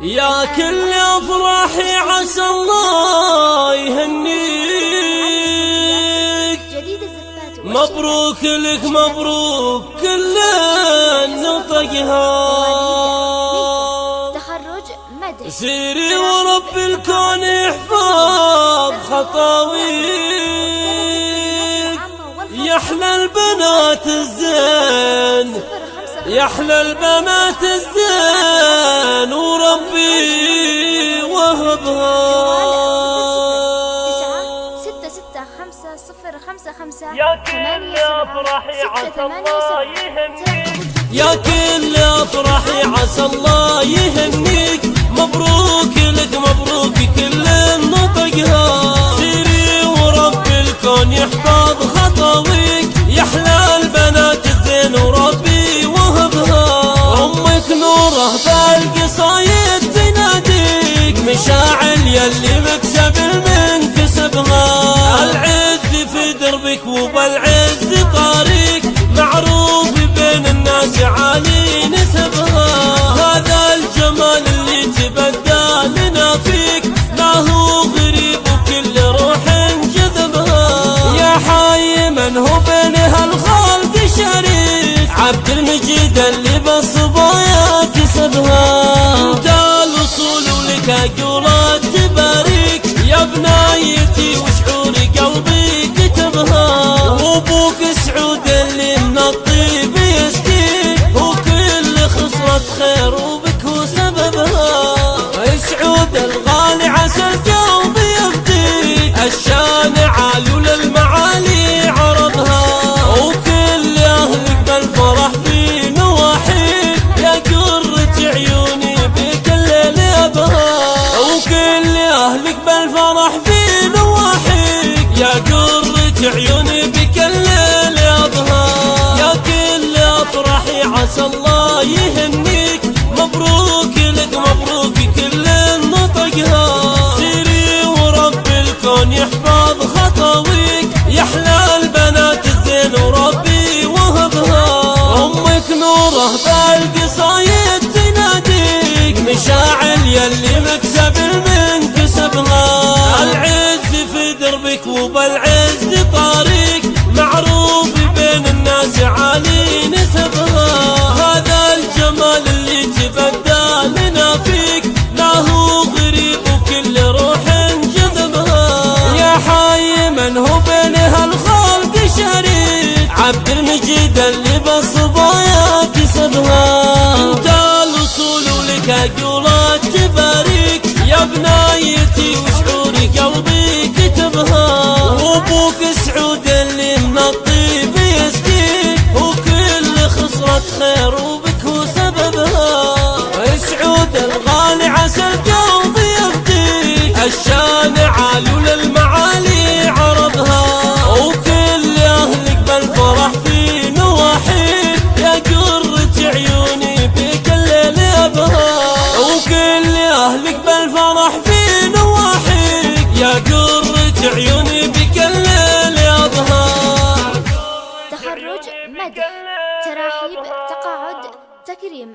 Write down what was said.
يا كل افراحي عسى الله يهنيك. مبروك لك مبروك كل نطقها. سيري ورب الكون يحفظ خطاويك. يحلى البنات الزين. يحلى البنات الزين وربي وهبها. ستة ستة خمسة صفر خمسة خمسة يا كل افرحي عسى الله يهنيك. يا كل افرحي عسى الله يهنيك. مبروك مشاعل يلي مكسب من كسبها. العز في دربك وبالعز طاريك. معروف بين الناس عالي نسبها هذا الجمال اللي تبدى لنا فيك ما هو غريب وكل روح جذبها. يا حي من هو بين هالخلق شريك. عبد المجيد اللي بصبايا عيوني بك الليل يبها يا كل أفراحي عسى الله يهنيك. مبروك لك مبروك كل نطقها. سيري ورب الكون يحفظ خطويك يحلى البنات الزين وربي وهبها. أمك نوره بالقصايد تناديك. مشاعل يلي مكسب من كسبها العز في دربك وبالعز من هو بين هالخلق شريك؟ عبد المجيد اللي بصبايا كسبها انت الاصول ولك اقولات تباريك يا بنايتي مدح تراحيب تقاعد تكريم